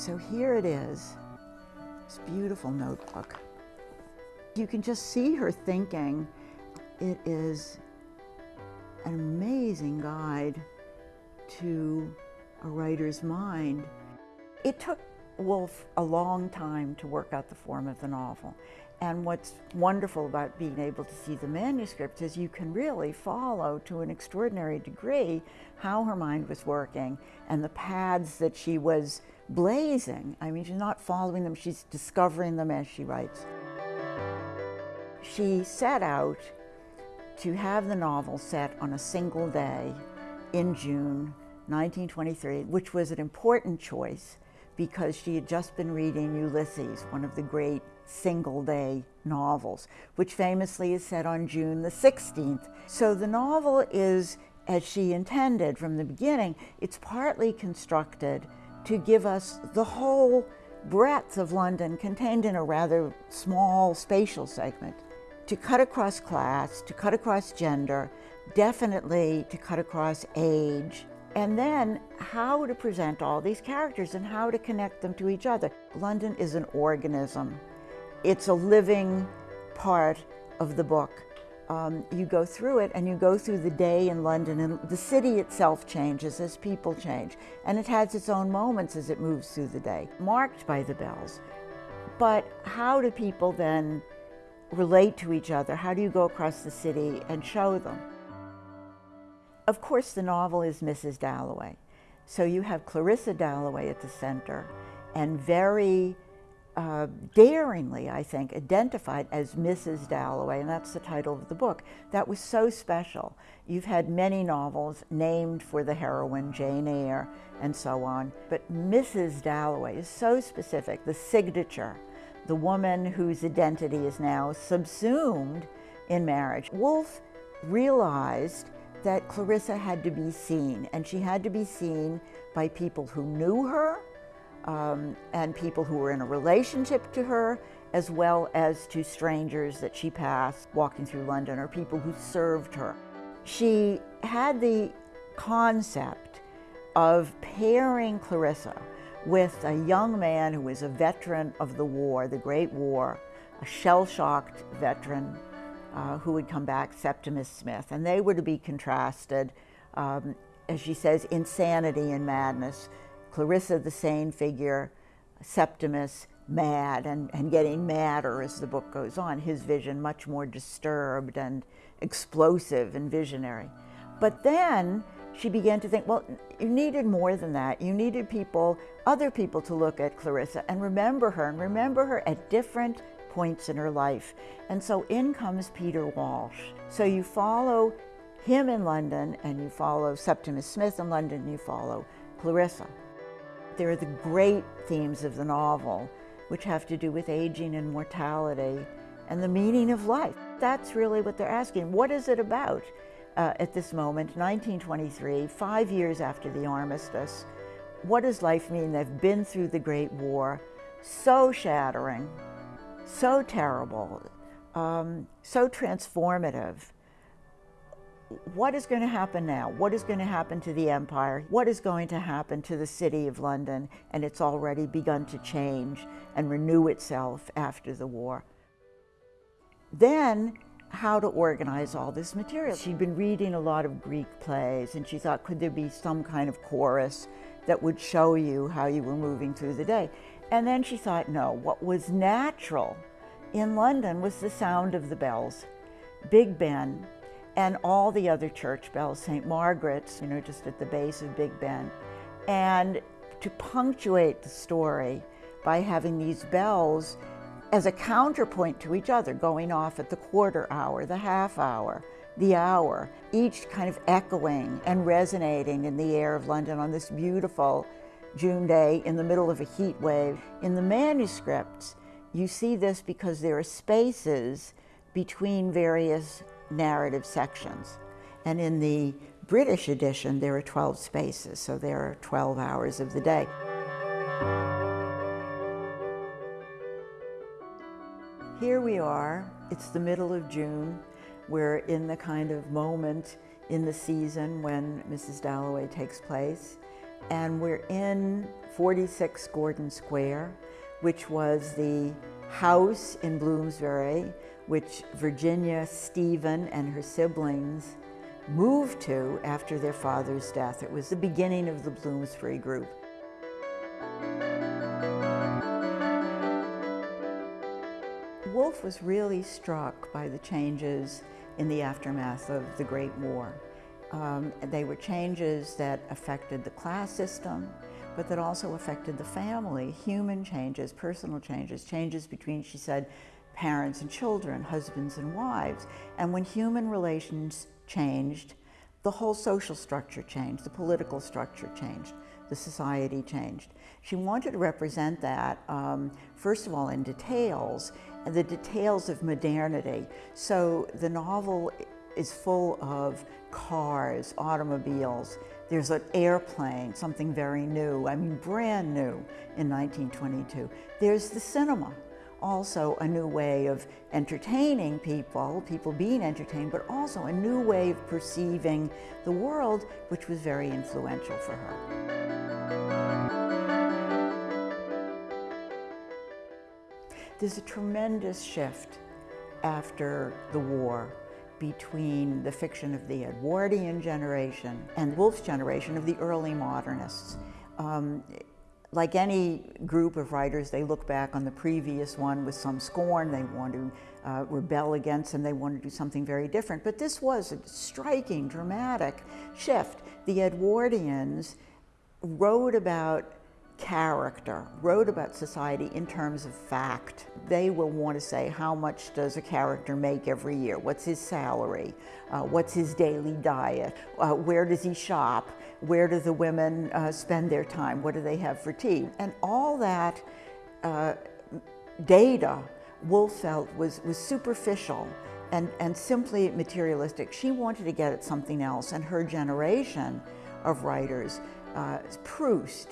So here it is, this beautiful notebook. You can just see her thinking. It is an amazing guide to a writer's mind. It took Woolf a long time to work out the form of the novel. And what's wonderful about being able to see the manuscript is you can really follow to an extraordinary degree how her mind was working and the paths that she was blazing. I mean, she's not following them, she's discovering them as she writes. She set out to have the novel set on a single day in June 1923, which was an important choice because she had just been reading Ulysses, one of the great single day novels, which famously is set on June the 16th. So the novel is, as she intended from the beginning, it's partly constructed to give us the whole breadth of London contained in a rather small spatial segment. To cut across class, to cut across gender, definitely to cut across age, and then how to present all these characters and how to connect them to each other. London is an organism. It's a living part of the book. Um, you go through it and you go through the day in London and the city itself changes as people change. And it has its own moments as it moves through the day, marked by the bells. But how do people then relate to each other? How do you go across the city and show them? Of course, the novel is Mrs. Dalloway. So you have Clarissa Dalloway at the center and very uh, daringly, I think, identified as Mrs. Dalloway, and that's the title of the book. That was so special. You've had many novels named for the heroine, Jane Eyre, and so on, but Mrs. Dalloway is so specific, the signature, the woman whose identity is now subsumed in marriage. Woolf realized that Clarissa had to be seen, and she had to be seen by people who knew her um, and people who were in a relationship to her, as well as to strangers that she passed walking through London or people who served her. She had the concept of pairing Clarissa with a young man who was a veteran of the war, the Great War, a shell-shocked veteran uh, who would come back, Septimus Smith, and they were to be contrasted, um, as she says, insanity and madness. Clarissa, the sane figure, Septimus, mad and, and getting madder as the book goes on, his vision much more disturbed and explosive and visionary. But then she began to think, well, you needed more than that. You needed people, other people to look at Clarissa and remember her and remember her at different points in her life. And so in comes Peter Walsh. So you follow him in London and you follow Septimus Smith in London and you follow Clarissa. There are the great themes of the novel, which have to do with aging and mortality and the meaning of life. That's really what they're asking. What is it about uh, at this moment, 1923, five years after the armistice? What does life mean? They've been through the Great War, so shattering, so terrible, um, so transformative. What is going to happen now? What is going to happen to the empire? What is going to happen to the city of London? And it's already begun to change and renew itself after the war. Then, how to organize all this material. She'd been reading a lot of Greek plays and she thought, could there be some kind of chorus that would show you how you were moving through the day? And then she thought, no, what was natural in London was the sound of the bells, Big Ben, and all the other church bells, St. Margaret's, you know, just at the base of Big Ben. And to punctuate the story by having these bells as a counterpoint to each other, going off at the quarter hour, the half hour, the hour, each kind of echoing and resonating in the air of London on this beautiful June day in the middle of a heat wave. In the manuscripts, you see this because there are spaces between various narrative sections. And in the British edition, there are 12 spaces, so there are 12 hours of the day. Here we are, it's the middle of June. We're in the kind of moment in the season when Mrs. Dalloway takes place. And we're in 46 Gordon Square, which was the house in Bloomsbury, which Virginia Stephen and her siblings moved to after their father's death. It was the beginning of the Bloomsbury Group. Woolf was really struck by the changes in the aftermath of the Great War. Um, they were changes that affected the class system, but that also affected the family, human changes, personal changes, changes between, she said, parents and children, husbands and wives. And when human relations changed, the whole social structure changed, the political structure changed, the society changed. She wanted to represent that, um, first of all, in details, and the details of modernity. So the novel is full of cars, automobiles. There's an airplane, something very new, I mean brand new in 1922. There's the cinema, also a new way of entertaining people, people being entertained, but also a new way of perceiving the world, which was very influential for her. There's a tremendous shift after the war between the fiction of the Edwardian generation and Woolf's generation of the early modernists. Um, like any group of writers, they look back on the previous one with some scorn. They want to uh, rebel against and they want to do something very different. But this was a striking, dramatic shift. The Edwardians wrote about character, wrote about society in terms of fact. They will want to say how much does a character make every year? What's his salary? Uh, what's his daily diet? Uh, where does he shop? Where do the women uh, spend their time? What do they have for tea? And all that uh, data Woolf felt was, was superficial and, and simply materialistic. She wanted to get at something else and her generation of writers, uh, Proust,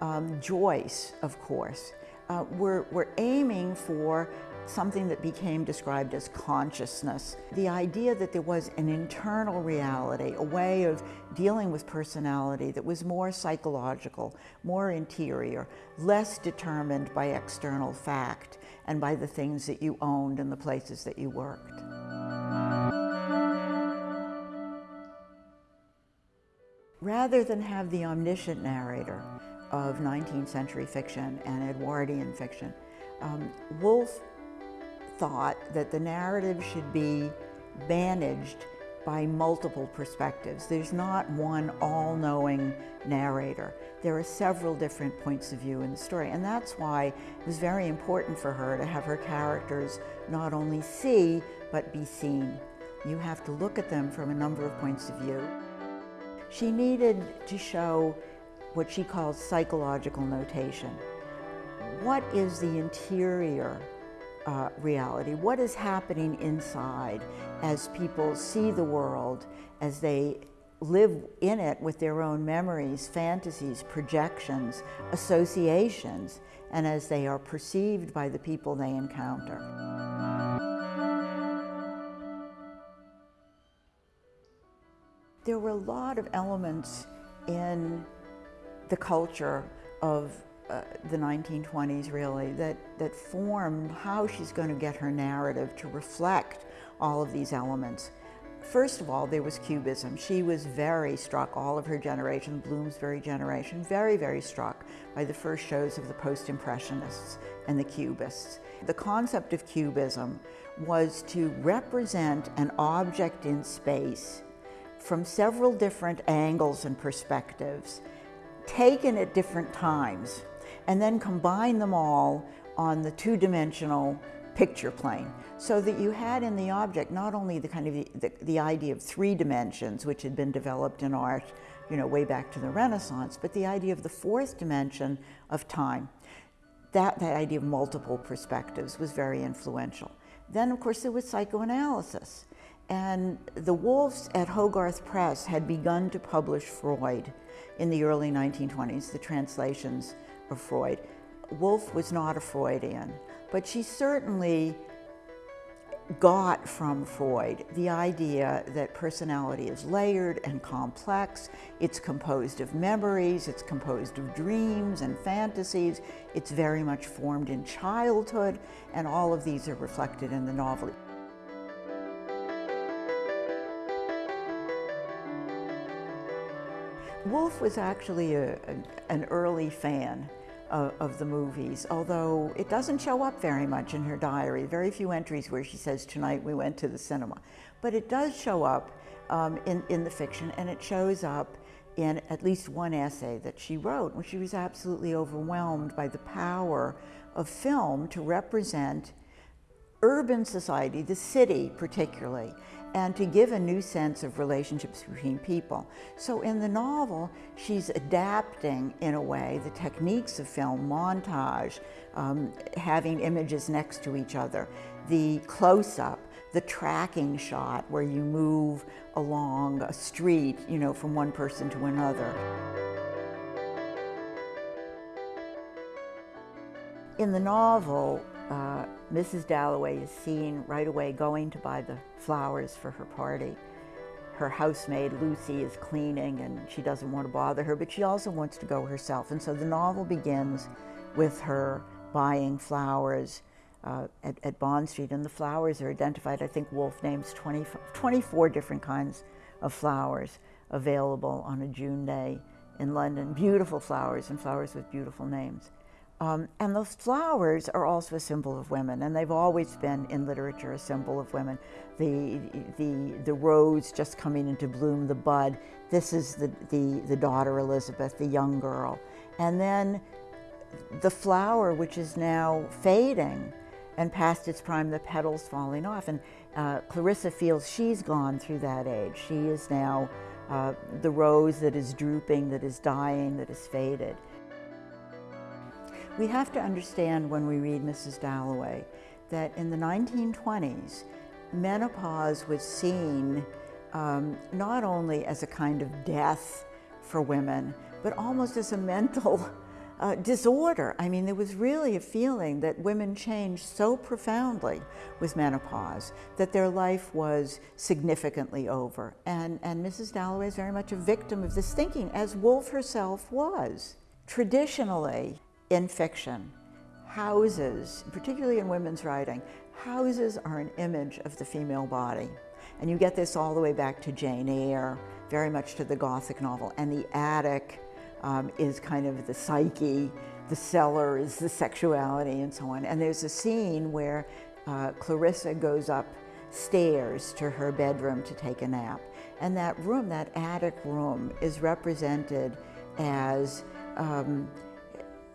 um, Joyce, of course, uh, we're, we're aiming for something that became described as consciousness. The idea that there was an internal reality, a way of dealing with personality that was more psychological, more interior, less determined by external fact and by the things that you owned and the places that you worked. Rather than have the omniscient narrator, of 19th century fiction and Edwardian fiction. Um, Woolf thought that the narrative should be managed by multiple perspectives. There's not one all-knowing narrator. There are several different points of view in the story, and that's why it was very important for her to have her characters not only see, but be seen. You have to look at them from a number of points of view. She needed to show what she calls psychological notation. What is the interior uh, reality? What is happening inside as people see the world, as they live in it with their own memories, fantasies, projections, associations, and as they are perceived by the people they encounter. There were a lot of elements in the culture of uh, the 1920s really that, that formed how she's going to get her narrative to reflect all of these elements. First of all, there was Cubism. She was very struck, all of her generation, Bloomsbury generation, very, very struck by the first shows of the Post-Impressionists and the Cubists. The concept of Cubism was to represent an object in space from several different angles and perspectives taken at different times and then combine them all on the two-dimensional picture plane. So that you had in the object not only the kind of the, the, idea of three dimensions which had been developed in art you know way back to the renaissance but the idea of the fourth dimension of time. That, that idea of multiple perspectives was very influential. Then of course there was psychoanalysis and the Woolfs at Hogarth Press had begun to publish Freud in the early 1920s, the translations of Freud. Woolf was not a Freudian, but she certainly got from Freud the idea that personality is layered and complex. It's composed of memories, it's composed of dreams and fantasies. It's very much formed in childhood, and all of these are reflected in the novel. Woolf was actually a, an early fan of, of, the movies, although it doesn't show up very much in her diary. Very few entries where she says, tonight we went to the cinema. But it does show up um, in, in the fiction, and it shows up in at least one essay that she wrote when she was absolutely overwhelmed by the power of film to represent urban society, the city particularly, and to give a new sense of relationships between people. So in the novel, she's adapting, in a way, the techniques of film, montage, um, having images next to each other, the close-up, the tracking shot where you move along a street, you know, from one person to another. In the novel, uh, Mrs. Dalloway is seen right away going to buy the flowers for her party. Her housemaid, Lucy, is cleaning and she doesn't want to bother her, but she also wants to go herself. And so the novel begins with her buying flowers uh, at, at, Bond Street. And the flowers are identified, I think Woolf names 20, 24 different kinds of flowers available on a June day in London. Beautiful flowers and flowers with beautiful names. Um, and those flowers are also a symbol of women, and they've always been in literature a symbol of women. The, the, the rose just coming into bloom, the bud, this is the, the, the daughter Elizabeth, the young girl. And then the flower, which is now fading and past its prime, the petals falling off. And uh, Clarissa feels she's gone through that age. She is now uh, the rose that is drooping, that is dying, that is faded. We have to understand when we read Mrs. Dalloway that in the 1920s, menopause was seen um, not only as a kind of death for women, but almost as a mental uh, disorder. I mean, there was really a feeling that women changed so profoundly with menopause that their life was significantly over. And, and Mrs. Dalloway is very much a victim of this thinking, as Woolf herself was. Traditionally, in fiction, houses, particularly in women's writing, houses are an image of the female body. And you get this all the way back to Jane Eyre, very much to the Gothic novel. And the attic um, is kind of the psyche, the cellar is the sexuality, and so on. And there's a scene where uh, Clarissa goes upstairs to her bedroom to take a nap. And that room, that attic room, is represented as um,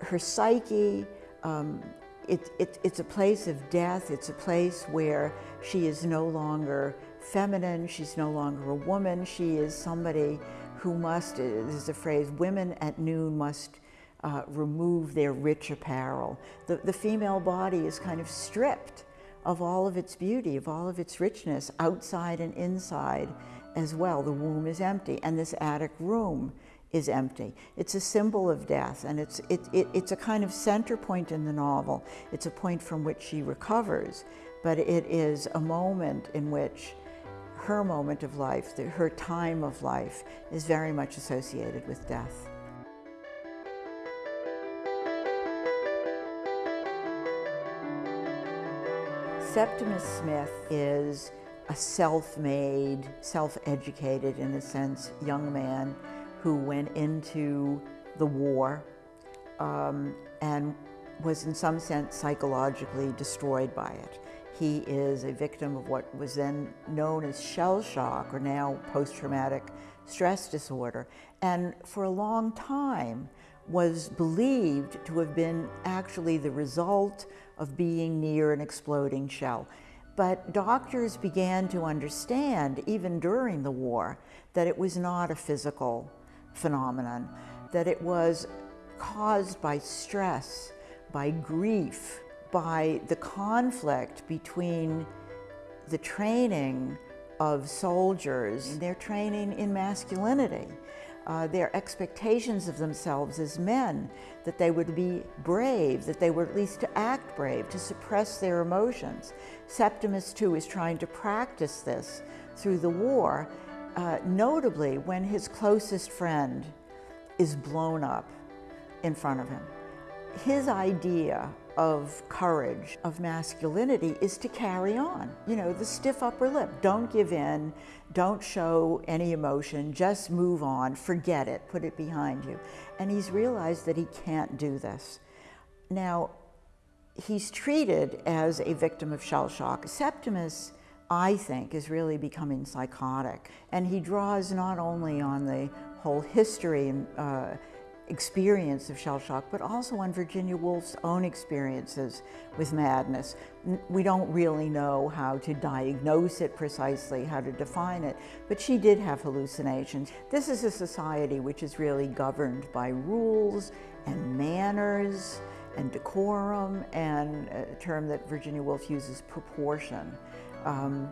her psyche, um, it, it, it's a place of death. It's a place where she is no longer feminine. She's no longer a woman. She is somebody who must, there's a phrase, women at noon must uh, remove their rich apparel. The, the female body is kind of stripped of all of its beauty, of all of its richness, outside and inside as well. The womb is empty, and this attic room is empty. It's a symbol of death, and it's, it, it, it's a kind of center point in the novel. It's a point from which she recovers, but it is a moment in which her moment of life, the, her time of life, is very much associated with death. Septimus Smith is a self-made, self-educated, in a sense, young man who went into the war um, and was in some sense psychologically destroyed by it. He is a victim of what was then known as shell shock or now post-traumatic stress disorder and for a long time was believed to have been actually the result of being near an exploding shell. But doctors began to understand, even during the war, that it was not a physical phenomenon, that it was caused by stress, by grief, by the conflict between the training of soldiers, their training in masculinity, uh, their expectations of themselves as men, that they would be brave, that they were at least to act brave, to suppress their emotions. Septimus, too, is trying to practice this through the war, uh, notably when his closest friend is blown up in front of him. His idea of courage, of masculinity, is to carry on. You know, the stiff upper lip. Don't give in, don't show any emotion, just move on, forget it, put it behind you. And he's realized that he can't do this. Now, he's treated as a victim of shell shock. Septimus, I think, is really becoming psychotic. And he draws not only on the whole history and uh, experience of shell shock, but also on Virginia Woolf's own experiences with madness. We don't really know how to diagnose it precisely, how to define it, but she did have hallucinations. This is a society which is really governed by rules and manners and decorum and a term that Virginia Woolf uses, proportion. Um,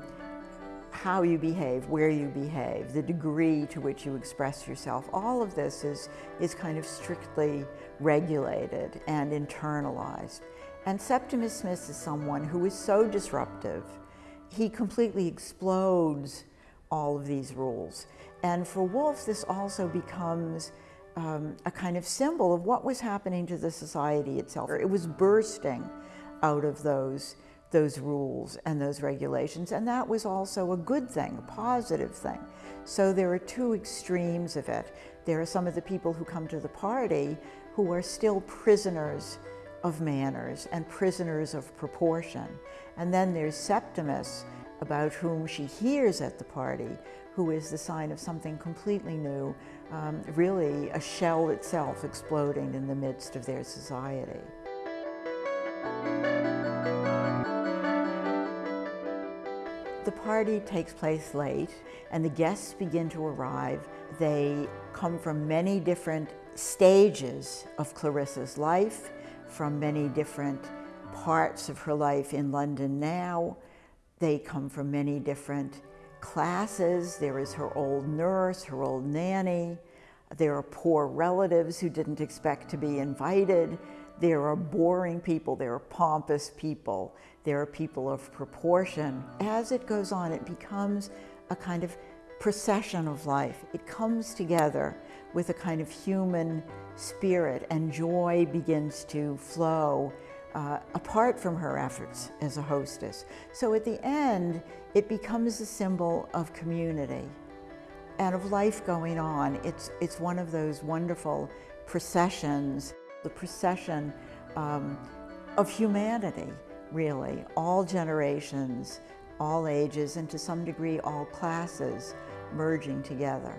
how you behave, where you behave, the degree to which you express yourself, all of this is, is kind of strictly regulated and internalized. And Septimus Smith is someone who is so disruptive, he completely explodes all of these rules. And for Woolf, this also becomes um, a kind of symbol of what was happening to the society itself. It was bursting out of those those rules and those regulations, and that was also a good thing, a positive thing. So there are two extremes of it. There are some of the people who come to the party who are still prisoners of manners and prisoners of proportion. And then there's Septimus, about whom she hears at the party, who is the sign of something completely new, um, really a shell itself exploding in the midst of their society. The party takes place late and the guests begin to arrive. They come from many different stages of Clarissa's life, from many different parts of her life in London now. They come from many different classes. There is her old nurse, her old nanny. There are poor relatives who didn't expect to be invited. There are boring people, there are pompous people, there are people of proportion. As it goes on, it becomes a kind of procession of life. It comes together with a kind of human spirit and joy begins to flow uh, apart from her efforts as a hostess. So at the end, it becomes a symbol of community and of life going on. It's, it's one of those wonderful processions the procession um, of humanity, really, all generations, all ages, and to some degree all classes merging together.